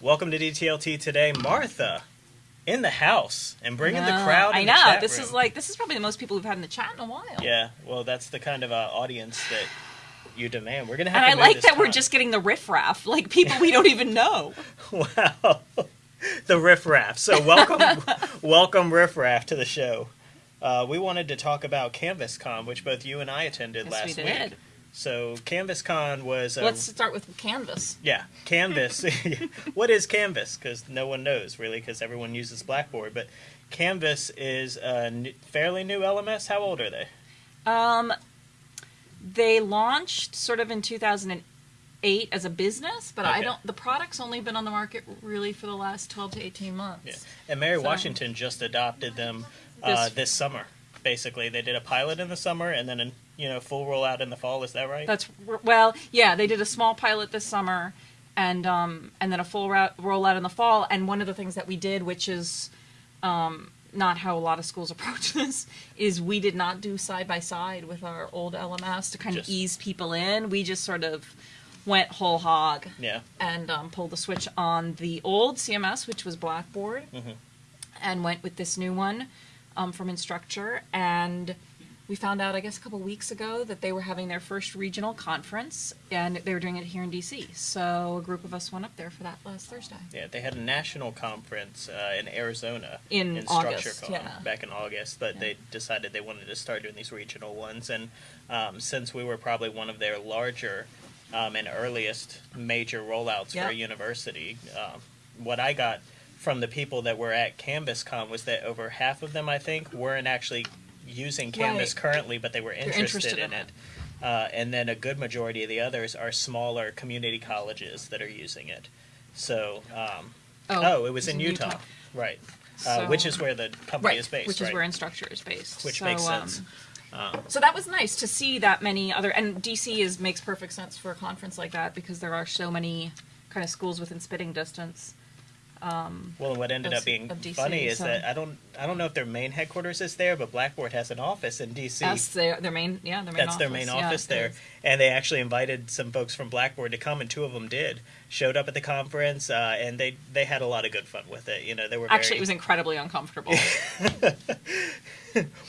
Welcome to DTLT today, Martha, in the house and bringing the crowd. I know. This room. is like this is probably the most people we've had in the chat in a while. Yeah, well, that's the kind of uh, audience that you demand. We're gonna have And to I like this that we're just getting the riffraff, like people we don't even know. wow, the riffraff. So welcome, welcome riffraff to the show. Uh, we wanted to talk about CanvasCon, which both you and I attended Yes, last we week. So CanvasCon was a, Let's start with Canvas. Yeah, Canvas. what is Canvas? Because no one knows really, because everyone uses Blackboard. But Canvas is a fairly new LMS. How old are they? Um, they launched sort of in 2008 as a business, but I don't. The product's only been on the market really for the last 12 to 18 months. Yeah, and Mary So- Washington just adopted them uh, This- this summer. Basically, they did a pilot in the summer and then a you know full rollout in the fall. Is that right? That's well, yeah. They did a small pilot this summer, and um, and then a full ro- rollout in the fall. And one of the things that we did, which is um, not how a lot of schools approach this, is we did not do side by side with our old LMS to kind Just- of ease people in. We just sort of went whole hog yeah. and um, pulled the switch on the old CMS, which was Blackboard, Mhm. and went with this new one um, from Instructure. And we found out, I guess, a couple weeks ago that they were having their first regional conference, and they were doing it here in DC. So a group of us went up there for that last Thursday. Yeah, they had a national conference uh, in Arizona In August, StructureCon yeah. back in August, but Yeah. they decided they wanted to start doing these regional ones. And um, since we were probably one of their larger um, and earliest major rollouts for a university, um, what I got from the people that were at CanvasCon was that over half of them, I think, weren't actually using Canvas Right. currently, but they were interested, interested in, in it. it. Uh, and then a good majority of the others are smaller community colleges that are using it. So, um, oh, it was in Utah, right? Uh, which is where the company Right, is based, which right? is where Instructure is based. Which So, makes um, sense. Um, So that was nice to see that many other, and DC is makes perfect sense for a conference like that because there are so many kind of schools within spitting distance. Um, well, what ended of- up being DC, funny is so- that I don't, I don't know if their main headquarters is there, but Blackboard has an office in DC. That's their their main, yeah, their main. That's their main Yeah, office it there, is. and they actually invited some folks from Blackboard to come, and two of them did. Showed up at the conference, uh, and they they had a lot of good fun with it. You know, they were Actually, very, it was incredibly uncomfortable.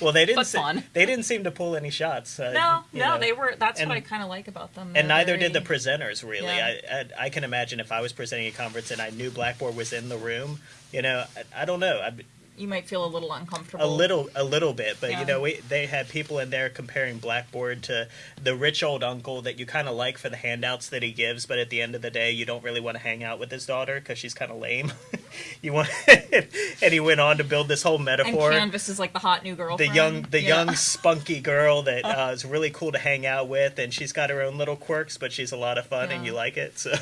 well. They didn't se-. They didn't seem to pull any shots. Uh, no, no, know. they were. That's and- what I kind of like about them. And They're neither did the presenters really. Yeah. I, I I can imagine if I was presenting a conference and I knew Blackboard was in the room, you know, I, I don't know, I'd, You might feel a little uncomfortable. a little a little bit, but Yeah. you know, we, they had people in there comparing Blackboard to the rich old uncle that you kind of like for the handouts that he gives, but at the end of the day, you don't really want to hang out with his daughter because she's kind of lame. you want, and he went on to build this whole metaphor. And. Canvas is like the hot new girl. the young the Yeah. young spunky girl that uh, is really cool to hang out with and she's got her own little quirks but she's a lot of fun and you like it so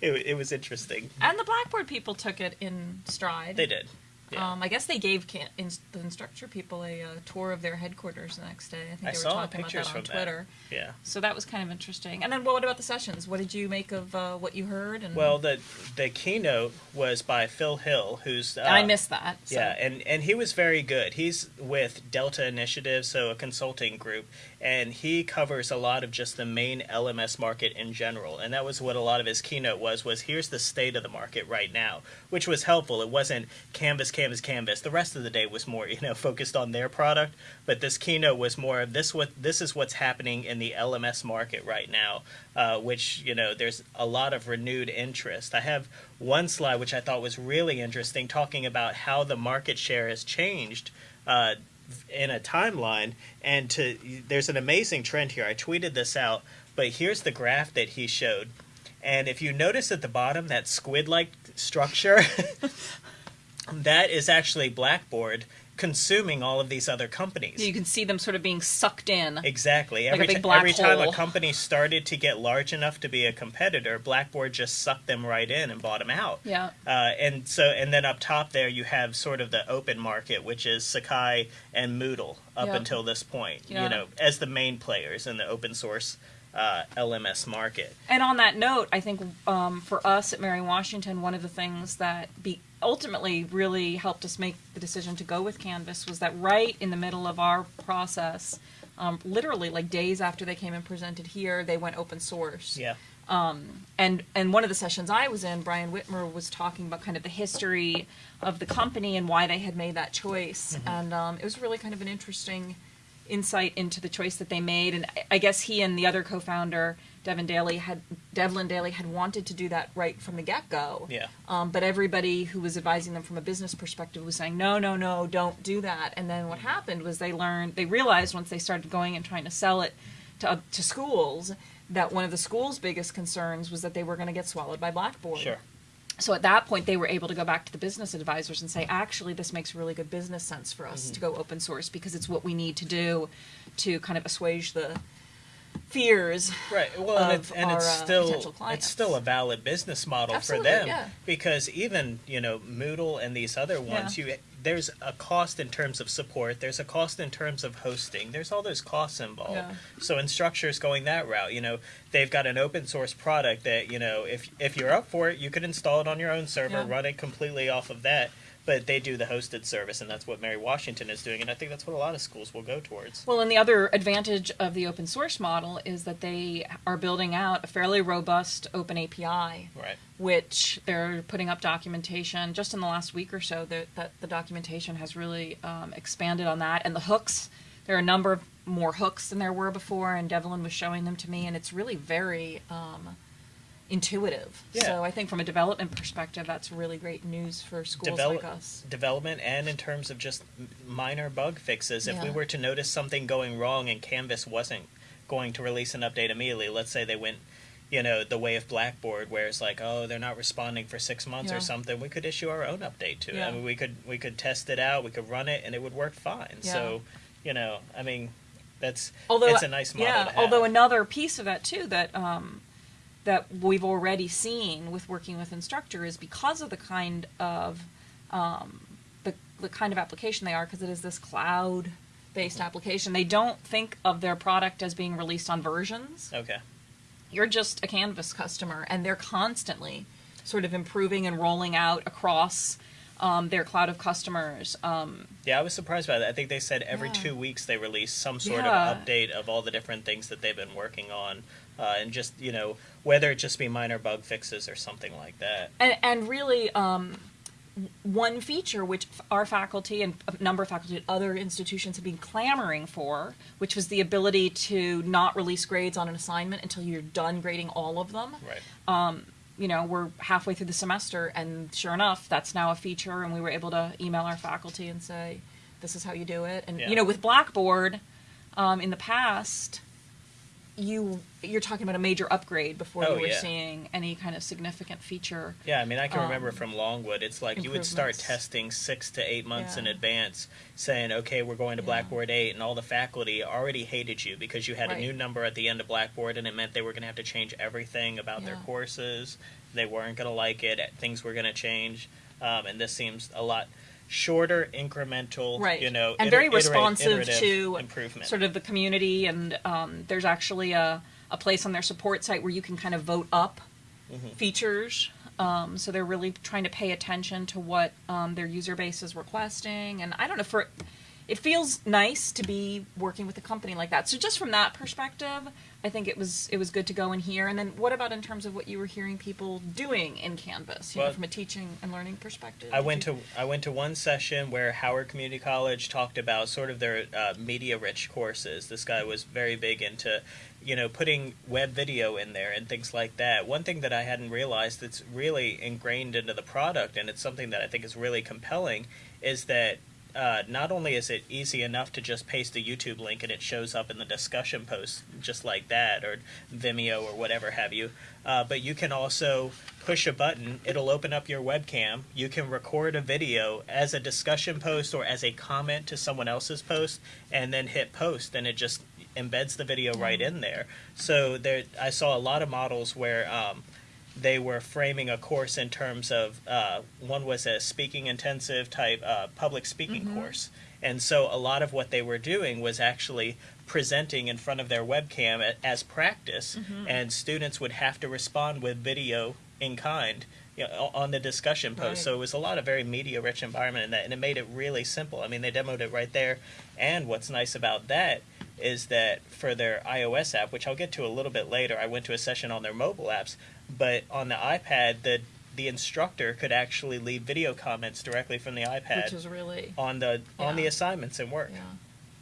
it, it was interesting And the Blackboard people took it in stride. they did yeah. Um, I guess they gave can- in- the Instructure people a uh, tour of their headquarters the next day. I think I they were saw talking pictures about that on from that. Twitter. yeah So that was kind of interesting. And then, what about the sessions? What did you make of uh, what you heard? And well the the keynote was by phil hill who's uh, I missed that. So. Yeah, and and he was very good. He's with Delta Initiative, so a consulting group, and he covers a lot of just the main LMS market in general. And that was what a lot of his keynote was was here's the state of the market right now, which was helpful. It wasn't canvas canvas canvas. The rest of the day was more, you know, focused on their product, but this keynote was more of this what this is what's happening in the LMS market right now, uh, which, you know, there's a lot of renewed interest. I have one slide which I thought was really interesting talking about how the market share has changed uh, in a timeline and to there's an amazing trend here. I tweeted this out, but here's the graph that he showed. And if you notice at the bottom that squid-like structure, that is actually Blackboard consuming all of these other companies. You can see them sort of being sucked in. Exactly. Like Every, every time a company started to get large enough to be a competitor, Blackboard just sucked them right in and bought them out. Yeah. Uh, and so, and then up top there, you have sort of the open market, which is Sakai and Moodle up Yeah. until this point. Yeah. You know, as the main players in the open source uh, LMS market. And on that note, I think um, for us at Mary Washington, one of the things that be ultimately really helped us make the decision to go with Canvas was that right in the middle of our process, um, literally like days after they came and presented here, they went open source. Yeah. and and one of the sessions I was in, Brian Whitmer was talking about kind of the history of the company and why they had made that choice, and um, it was really kind of an interesting insight into the choice that they made. And I- guess he and the other co-founder, Devin Daly, had Devlin Daly had wanted to do that right from the get-go. Yeah. Um, but everybody who was advising them from a business perspective was saying, no, no, no, don't do that. And then what happened was they learned, they realized once they started going and trying to sell it to, oth- to schools, that one of the school's biggest concerns was that they were going to get swallowed by Blackboard. Sure. So at that point, they were able to go back to the business advisors and say, actually, this makes really good business sense for us to go open source because it's what we need to do to kind of assuage the fears. Right. Well, and it's, and our, it's uh, still potential it's still a valid business model Absolutely, for them yeah. because even you know Moodle and these other ones, Yeah. you there's a cost in terms of support. There's a cost in terms of hosting. There's all those costs involved. Yeah. So Instructure's going that route. You know, they've got an open source product that you know if if you're up for it, you could install it on your own server, Yeah. run it completely off of that. But they do the hosted service, and that's what Mary Washington is doing, and I think that's what a lot of schools will go towards. Well, and the other advantage of the open source model is that they are building out a fairly robust open API, Right. which they're putting up documentation just in the last week or so. That that the documentation has really um, expanded on that, and the hooks. There are a number of more hooks than there were before, and Devlin was showing them to me, and it's really very um, intuitive. Yeah. So I think from a development perspective, that's really great news for schools Develop- like us. development and in terms of just minor bug fixes. If we were to notice something going wrong and Canvas wasn't going to release an update immediately, let's say they went, you know, the way of Blackboard, where it's like, oh, they're not responding for six months Yeah. or something, we could issue our own update to it. Yeah. I mean, we could we could test it out, we could run it, and it would work fine. So, you know, I mean, that's although it's a nice model. yeah to have. although another piece of that too that um, that we've already seen with working with Instructure is because of the kind of um, the, the kind of application they are because it is this cloud based application they don't think of their product as being released on versions okay. you're just a canvas customer and they're constantly sort of improving and rolling out across um, their cloud of customers um, Yeah, I was surprised by that. I think they said every Yeah. two weeks they release some sort Yeah. of update of all the different things that they've been working on, uh, and just you know whether it just be minor bug fixes or something like that. and, and really um, one feature which our faculty and a number of faculty at other institutions have been clamoring for which was the ability to not release grades on an assignment until you're done grading all of them Right. you know we're halfway through the semester and sure enough that's now a feature and we were able to email our faculty and say this is how you do it and Yeah. you know with blackboard um, in the past you you're talking about a major upgrade before Oh, you were yeah. seeing any kind of significant feature Yeah, I mean, I can remember Um, from Longwood, it's like you would start testing six to eight months in advance, saying, okay, we're going to Yeah. Blackboard 8, and all the faculty already hated you because you had a new number at the end of Blackboard, and it meant they were going to have to change everything about their courses. They weren't going to like it, things were going to change. Um, and this seems a lot shorter, incremental, right you know, and iter- very responsive to improvement. sort of the community and um, there's actually a, a place on their support site where you can kind of vote up Mm-hmm. features um, so they're really trying to pay attention to what um, their user base is requesting and i don't know for it feels nice to be working with a company like that so just from that perspective i think it was it was good to go in here and then what about in terms of what you were hearing people doing in canvas you Well, know from a teaching and learning perspective I went you- to I went to one session where Howard Community College talked about sort of their uh, media rich courses. This guy was very big into, you know, putting web video in there and things like that. One thing that I hadn't realized that's really ingrained into the product, and it's something that I think is really compelling, is that uh, not only is it easy enough to just paste the YouTube link and it shows up in the discussion post just like that, or Vimeo or whatever have you, uh, but you can also push a button. It'll open up your webcam. You can record a video as a discussion post or as a comment to someone else's post, and then hit post, and it just embeds the video right in there. So there, I saw a lot of models where. Um, they were framing a course in terms of uh, one was a speaking intensive type uh, public speaking course. And so a lot of what they were doing was actually presenting in front of their webcam as practice. And students would have to respond with video in kind you know, on the discussion post. Right. so it was a lot of very media rich environment in that and it made it really simple. I mean they demoed it right there. And what's nice about that is that for their iOS app, which I'll get to a little bit later, I went to a session on their mobile apps, but on the iPad, the the instructor could actually leave video comments directly from the iPad which is really on the on the assignments and work. yeah.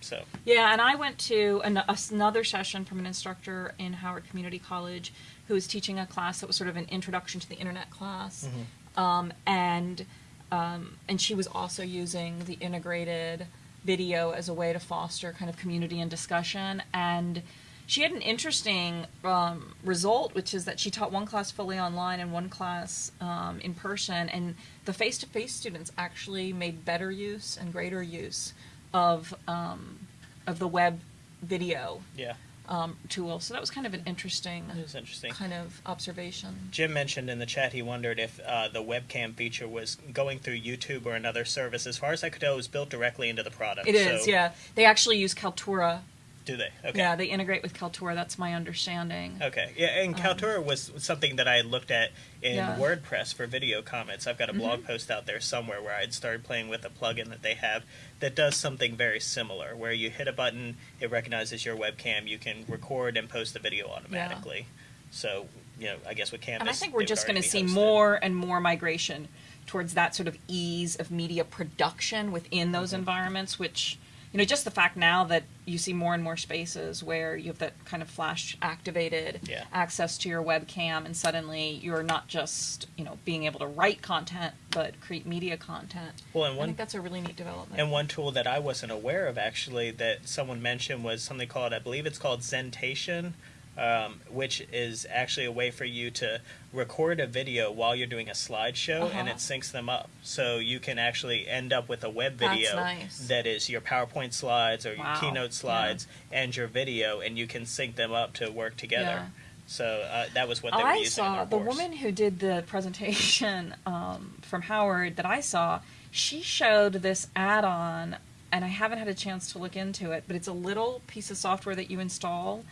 So Yeah, and I went to an, another session from an instructor in Howard Community College who was teaching a class that was sort of an introduction to the internet class, um, and um, and she was also using the integrated video as a way to foster kind of community and discussion and. She had an interesting um, result, which is that she taught one class fully online and one class um, in person, and the face-to-face students actually made better use and greater use of um, of the web video yeah, um, tool. So that was kind of an interesting interesting. kind of observation. Jim mentioned in the chat he wondered if uh, the webcam feature was going through YouTube or another service. As far as I could tell, it was built directly into the product. It is, so- yeah. They actually use Kaltura. Do they? Okay. Yeah, they integrate with Kaltura. That's my understanding. Okay, yeah, and Kaltura was something that I looked at in Um, Yeah. Mm-hmm. WordPress for video comments. I've got a blog post out there somewhere where I'd started playing with a plugin that they have that does something very similar, where you hit a button, it recognizes your webcam, you can record and post the video automatically. Yeah. So, you know, I guess with Canvas, And I think we're just going to see hosted. more and more migration towards that sort of ease of media production within those Mm-hmm. environments, which, you know, just the fact now that you see more and more spaces where you have that kind of flash activated Yeah. access to your webcam, and suddenly you're not just, you know, being able to write content, but create media content. Well, and I one think that's a really neat development. And one tool that I wasn't aware of actually that someone mentioned was something called, I believe it's called Zentation, um, which is actually a way for you to record a video while you're doing a slideshow and Uh-huh. it syncs them up. So you can actually end up with a web video nice. that is your PowerPoint slides or your Wow. keynote slides and your video, and you can sync them up to work together. Yeah. So uh, that was what they were I using in saw the course. woman who did the presentation um, from Howard that I saw. She showed this add-on, and I haven't had a chance to look into it, but it's a little piece of software that you install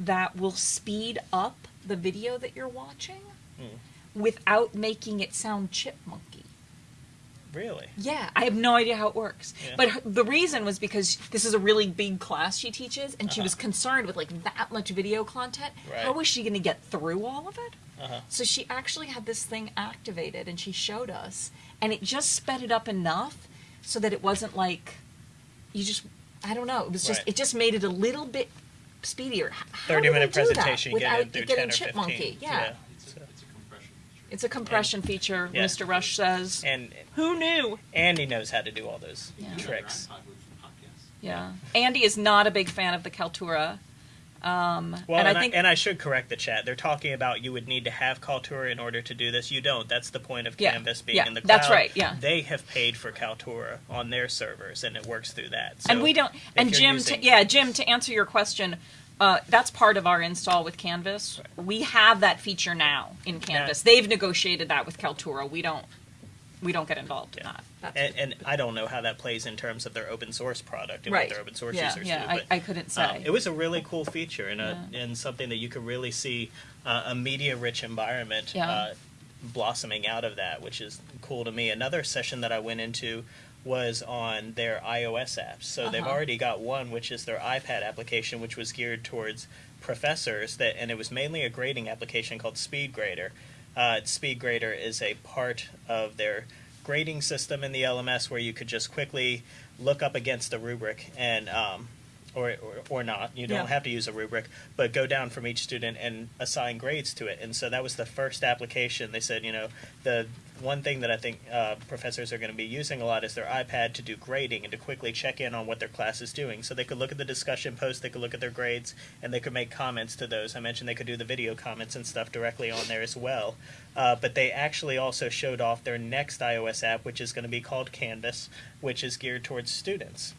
that will speed up the video that you're watching Hmm. without making it sound chipmunky. Really? Yeah, I have no idea how it works. Yeah. But her, the reason was because this is a really big class she teaches, and she Uh-huh. was concerned with like that much video content. Right. How was she going to get through all of it? Uh-huh. So she actually had this thing activated, and she showed us, and it just sped it up enough so that it wasn't like you just. I don't know. It was just. Right. It just made it a little bit speedier. H- How 30 do they minute do that presentation, without get it getting 10 or chipmunky? 15. Yeah. It's a, it's a compression feature. It's a compression feature. Yeah. Mr. Rush says. And Who knew? Andy knows how to do all those Yeah. tricks. IPod with podcasts. Yeah. Andy is not a big fan of the Kaltura. Um, Well, and, and, I think and I should correct the chat. They're talking about you would need to have Kaltura in order to do this. You don't. That's the point of Yeah, Canvas being yeah, in the cloud. that's right, yeah. They have paid for Kaltura on their servers, and it works through that. So and we don't. And Jim, to, yeah, Jim, to answer your question, uh, that's part of our install with Canvas. We have that feature now in Canvas. They've negotiated that with Kaltura. We don't. We don't get involved in that. And, and I don't know how that plays in terms of their open source product and right. what their open source yeah, users yeah. do. I, But I couldn't say. Um, it was a really cool feature and, a, Yeah. and something that you could really see uh, a media rich environment Yeah. uh, blossoming out of that, which is cool to me. Another session that I went into was on their iOS apps. So they've Uh-huh. already got one, which is their iPad application, which was geared towards professors. That and it was mainly a grading application called SpeedGrader. Uh, SpeedGrader is a part of their grading system in the LMS where you could just quickly look up against a rubric and um, or, or, or not. You don't Yeah. have to use a rubric, but go down from each student and assign grades to it. And so that was the first application. They said, you know, the one thing that I think uh, professors are going to be using a lot is their iPad to do grading and to quickly check in on what their class is doing. So they could look at the discussion posts, they could look at their grades, and they could make comments to those. I mentioned they could do the video comments and stuff directly on there as well. Uh, but they actually also showed off their next iOS app, which is going to be called Canvas, which is geared towards students.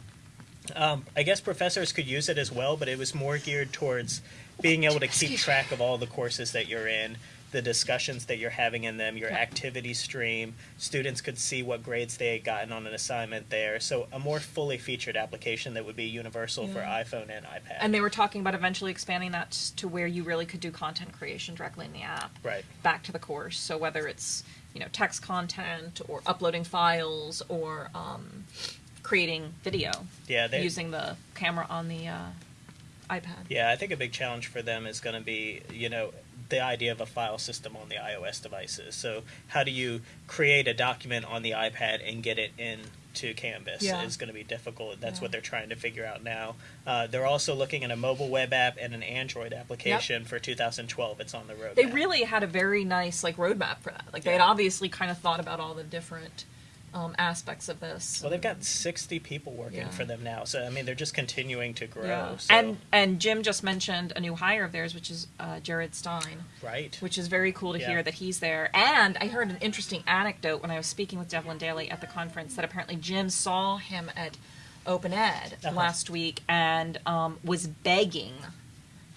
Um, I guess professors could use it as well, but it was more geared towards being able to keep track of all the courses that you're in, the discussions that you're having in them, your Yeah. activity stream. Students could see what grades they had gotten on an assignment there. So a more fully featured application that would be universal for iPhone and iPad. And they were talking about eventually expanding that to where you really could do content creation directly in the app. right. back to the course. So whether it's you know text content or uploading files or um, creating video Yeah, they, using the camera on the uh, iPad. Yeah, I think a big challenge for them is going to be, you know, the idea of a file system on the iOS devices. So, how do you create a document on the iPad and get it into Canvas Yeah. is going to be difficult. That's Yeah. what they're trying to figure out now. Uh, they're also looking at a mobile web app and an Android application for 2012. It's on the road. They really had a very nice like roadmap for that. Like they had obviously kind of thought about all the different um, aspects of this. Well, they've got 60 people working Yeah. for them now. So, I mean, they're just continuing to grow. yeah. So, And and Jim just mentioned a new hire of theirs, which is uh, Jared Stein. right. which is very cool to Yeah. hear that he's there. And I heard an interesting anecdote when I was speaking with Devlin Daly at the conference that apparently Jim saw him at Open Ed Uh-huh. last week and um, was begging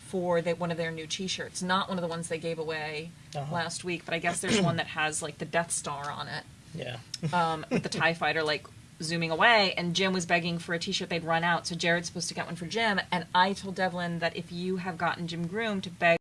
for the, one of their new T-shirts, not one of the ones they gave away Uh-huh. last week, but I guess there's one that has like the Death Star on it Yeah. um, with the Tie Fighter like zooming away, and Jim was begging for a T-shirt. They'd run out, so Jared's supposed to get one for Jim. And I told Devlin that if you have gotten Jim Groom to beg